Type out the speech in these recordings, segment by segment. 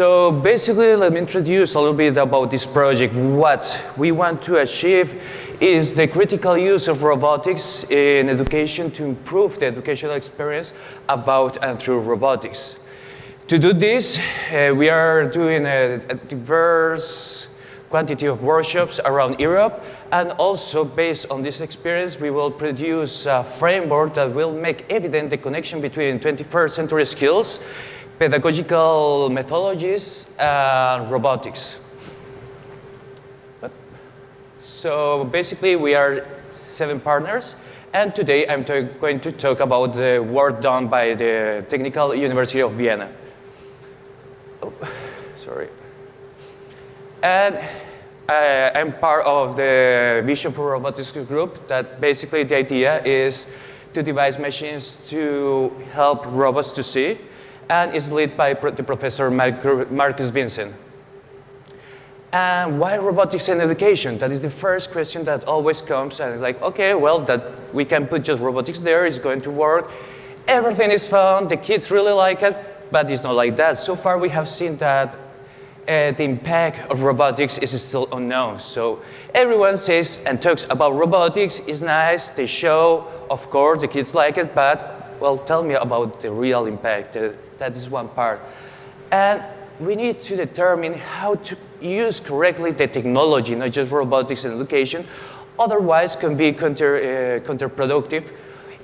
So basically, let me introduce a little bit about this project. What we want to achieve is the critical use of robotics in education to improve the educational experience about and through robotics. To do this, uh, we are doing a, a diverse quantity of workshops around Europe and also based on this experience we will produce a framework that will make evident the connection between 21st century skills, pedagogical methodologies and robotics. So basically we are seven partners and today I'm going to talk about the work done by the Technical University of Vienna. Oh, sorry. And uh, I'm part of the Vision for Robotics group that basically the idea is to devise machines to help robots to see and is led by the professor Markus Vincze. And why robotics in education? That is the first question that always comes and like, okay, well, that we can put just robotics there, it's going to work. Everything is fun, the kids really like it, but it's not like that. So far we have seen that uh, the impact of robotics is still unknown. So everyone says and talks about robotics, it's nice, they show, of course, the kids like it, but well, tell me about the real impact. Uh, that is one part. And we need to determine how to use correctly the technology, not just robotics and education, otherwise can be counter, uh, counterproductive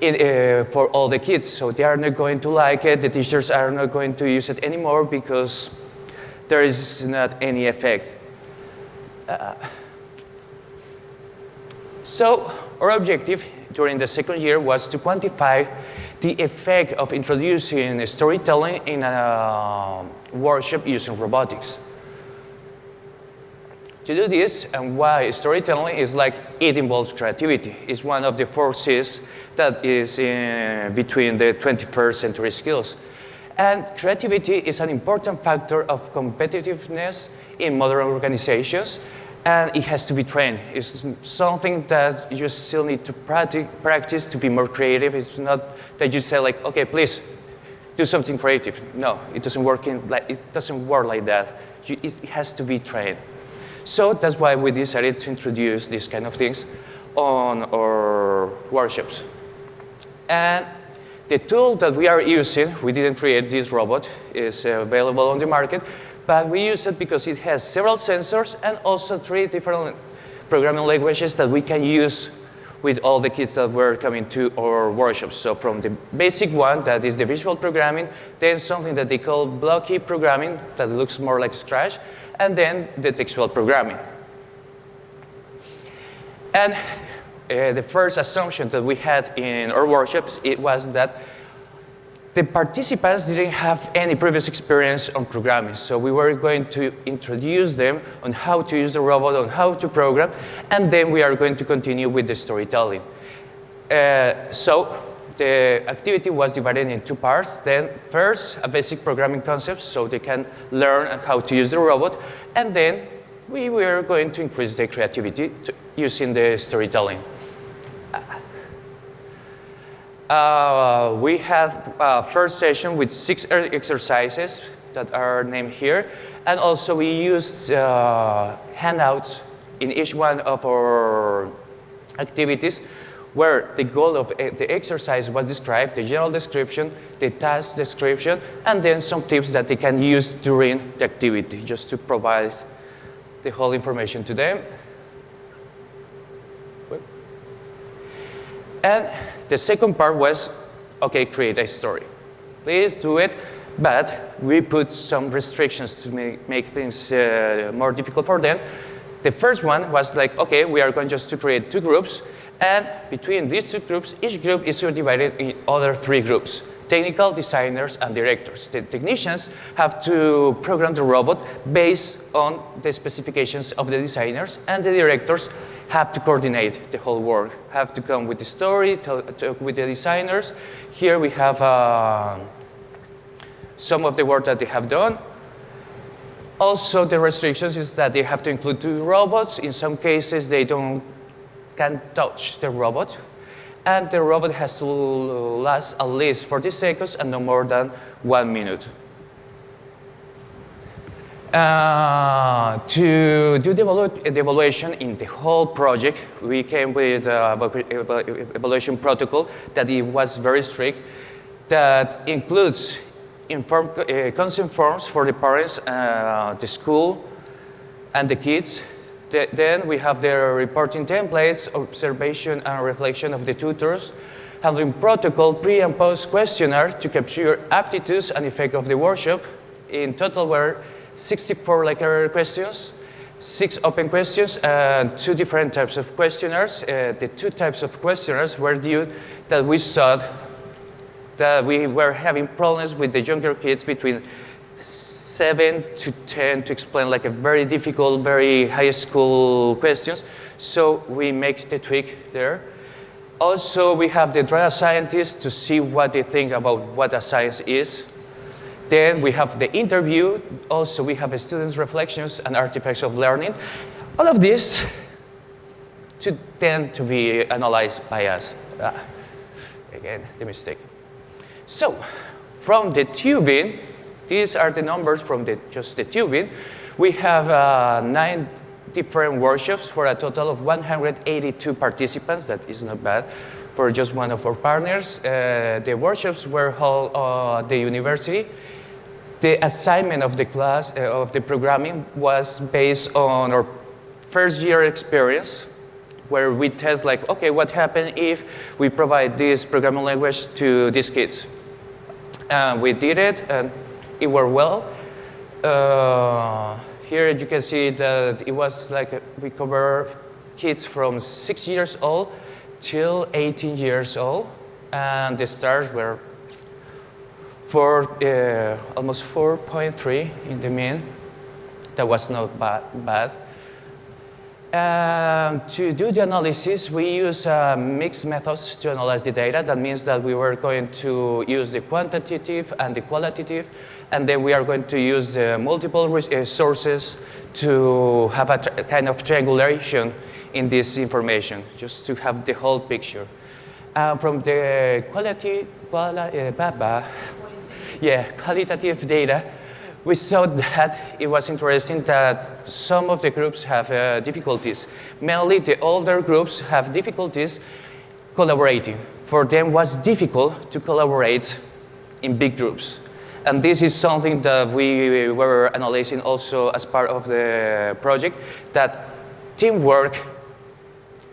in, uh, for all the kids. So they are not going to like it, the teachers are not going to use it anymore because there is not any effect. Uh, so our objective during the second year was to quantify the effect of introducing storytelling in a uh, workshop using robotics. To do this, and why storytelling is like it involves creativity. It's one of the forces that is in between the 21st century skills. And creativity is an important factor of competitiveness in modern organizations, and it has to be trained. It's something that you still need to practice to be more creative. It's not that you say like, okay, please do something creative. No, it doesn't work in, like, it doesn't work like that. You, it has to be trained. So that's why we decided to introduce these kind of things on our workshops. And the tool that we are using, we didn't create this robot, is available on the market, but we use it because it has several sensors and also three different programming languages that we can use with all the kids that were coming to our workshops. So from the basic one, that is the visual programming, then something that they call Blockly programming, that looks more like Scratch, and then the textual programming. And uh, the first assumption that we had in our workshops, it was that the participants didn't have any previous experience on programming, so we were going to introduce them on how to use the robot, on how to program, and then we are going to continue with the storytelling. Uh, so the activity was divided in two parts. Then first, a basic programming concept so they can learn how to use the robot. And then we were going to increase the creativity using the storytelling. Uh, we had a first session with six exercises that are named here. And also we used uh, handouts in each one of our activities where the goal of the exercise was described, the general description, the task description, and then some tips that they can use during the activity, just to provide the whole information to them. And the second part was, okay, create a story. Please do it, but we put some restrictions to make, make things uh, more difficult for them. The first one was like, okay, we are going just to create two groups, and between these two groups, each group is divided in other three groups, technical, designers, and directors. The technicians have to program the robot based on the specifications of the designers, and the directors have to coordinate the whole work, have to come with the story, talk with the designers. Here we have uh, some of the work that they have done. Also, the restrictions is that they have to include two robots. In some cases, they don't can touch the robot. And the robot has to last at least 40 seconds and no more than one minute. Uh, to do the, evalu the, evaluation in the whole project, we came with an evaluation protocol that it was very strict, that includes uh, consent forms for the parents, uh, the school, and the kids. The, then we have the reporting templates, observation and reflection of the tutors, handling protocol, pre and post questionnaire to capture aptitudes and effect of the workshop. In total, were 64 like questions, six open questions, and two different types of questionnaires. Uh, the two types of questionnaires were due that we saw that we were having problems with the younger kids between 7 to 10 to explain like a very difficult, very high school questions. So we make the tweak there. Also, we have the data scientists to see what they think about what a science is. Then we have the interview. Also, we have students' reflections and artifacts of learning. All of this to tend to be analyzed by us. Ah, again, the mistake. So, from the TU Wien, these are the numbers from the, just the TU Wien. We have uh, nine different workshops for a total of 182 participants. That is not bad for just one of our partners. Uh, the workshops were held at uh, the university. The assignment of the class, uh, of the programming was based on our first year experience where we test like, okay, what happens if we provide this programming language to these kids? And we did it and it worked well. Uh, here you can see that it was like we cover kids from six years old till 18 years old. And the stars were for uh, almost 4.3 in the mean. That was not bad. bad. Um, to do the analysis, we use uh, mixed methods to analyze the data. That means that we were going to use the quantitative and the qualitative and then we are going to use the multiple uh, sources to have a kind of triangulation in this information, just to have the whole picture. Uh, from the quality, quali uh, yeah, qualitative data, we saw that it was interesting that some of the groups have uh, difficulties. Mainly the older groups have difficulties collaborating. For them, was difficult to collaborate in big groups. And this is something that we were analyzing also as part of the project, that teamwork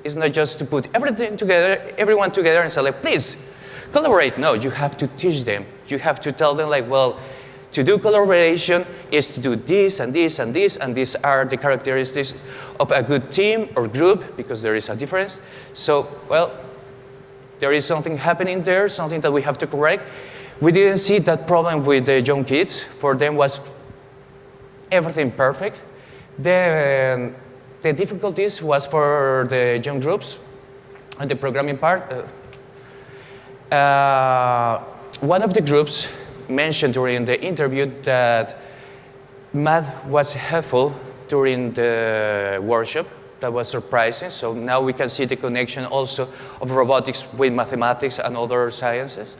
is not just to put everything together, everyone together and say please, collaborate. No, you have to teach them. You have to tell them like, well, to do collaboration is to do this and this and this, and these are the characteristics of a good team or group, because there is a difference. So, well, there is something happening there, something that we have to correct. We didn't see that problem with the young kids. For them was everything perfect. Then the difficulties was for the young groups and the programming part. Uh, uh, one of the groups mentioned during the interview that math was helpful during the workshop. That was surprising. So now we can see the connection also of robotics with mathematics and other sciences.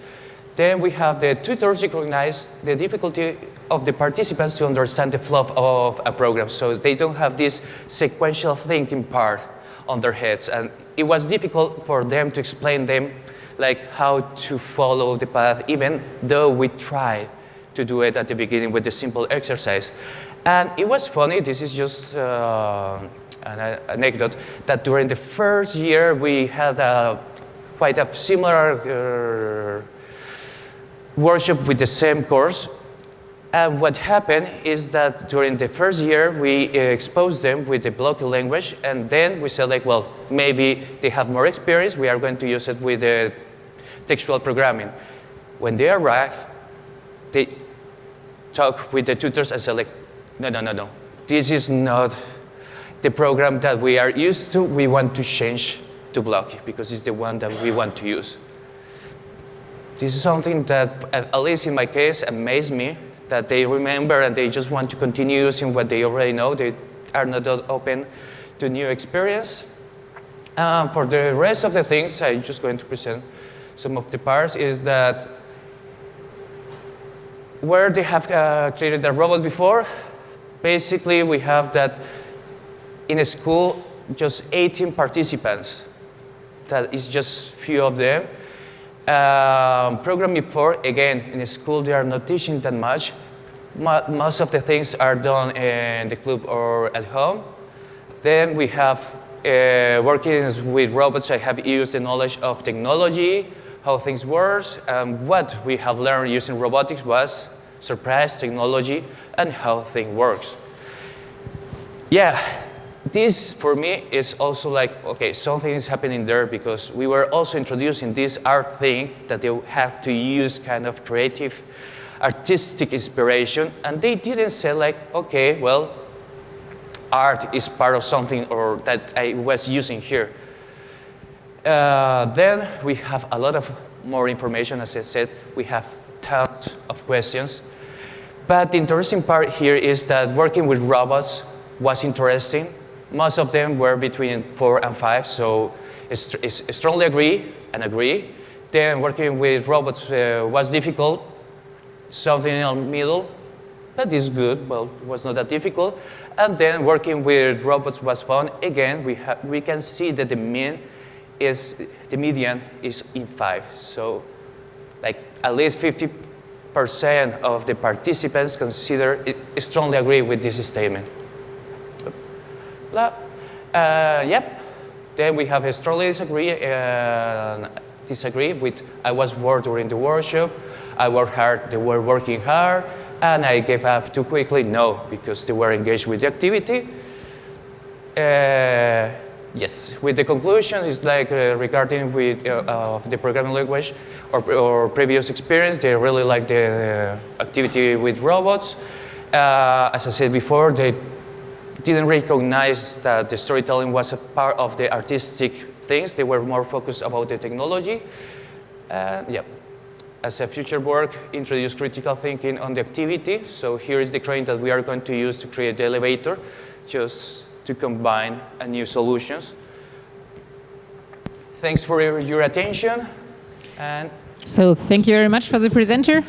Then we have the tutors recognize the difficulty of the participants to understand the flow of a program. So they don't have this sequential thinking part on their heads. And it was difficult for them to explain them like how to follow the path, even though we tried to do it at the beginning with the simple exercise. And it was funny, this is just uh, an anecdote, that during the first year we had a, quite a similar uh, workshop with the same course. And what happened is that during the first year, we uh, exposed them with the Blockly language, and then we said like, well, maybe they have more experience, we are going to use it with the textual programming. When they arrive, they talk with the tutors and like, no, no, no, no, this is not the program that we are used to, we want to change to Blockly because it's the one that we want to use. This is something that, at least in my case, amazed me, that they remember and they just want to continue using what they already know. They are not open to new experience. Um, for the rest of the things, I'm just going to present some of the parts, is that where they have uh, created a robot before, basically we have that in a school, just 18 participants. That is just few of them. Um, programming for, again, in a school they are not teaching that much. Mo most of the things are done in the club or at home. Then we have uh, working with robots, I have used the knowledge of technology, how things work, and what we have learned using robotics was surprise technology and how things works. Yeah, this for me is also like, okay, something is happening there because we were also introducing this art thing that they have to use kind of creative, artistic inspiration, and they didn't say like, okay, well, art is part of something or that I was using here. Uh, then we have a lot of more information, as I said, we have tons of questions. But the interesting part here is that working with robots was interesting most of them were between four and five, so I strongly agree and agree. Then working with robots uh, was difficult, something in the middle, that is good, well, it was not that difficult. And then working with robots was fun. Again, we, we can see that the mean is, the median is in five. So like at least 50% of the participants consider, strongly agree with this statement. Uh, yep. Then we have a strongly disagree, uh, disagree with I was bored during the workshop, I worked hard, they were working hard, and I gave up too quickly. No, because they were engaged with the activity. Uh, yes, with the conclusion, it's like uh, regarding with uh, of the programming language or, or, previous experience, they really like the activity with robots. Uh, as I said before, they didn't recognize that the storytelling was a part of the artistic things. They were more focused about the technology. Uh, yeah. As a future work, introduce critical thinking on the activity. So here is the crane that we are going to use to create the elevator, just to combine new solutions. Thanks for your attention. And so thank you very much for the presenter.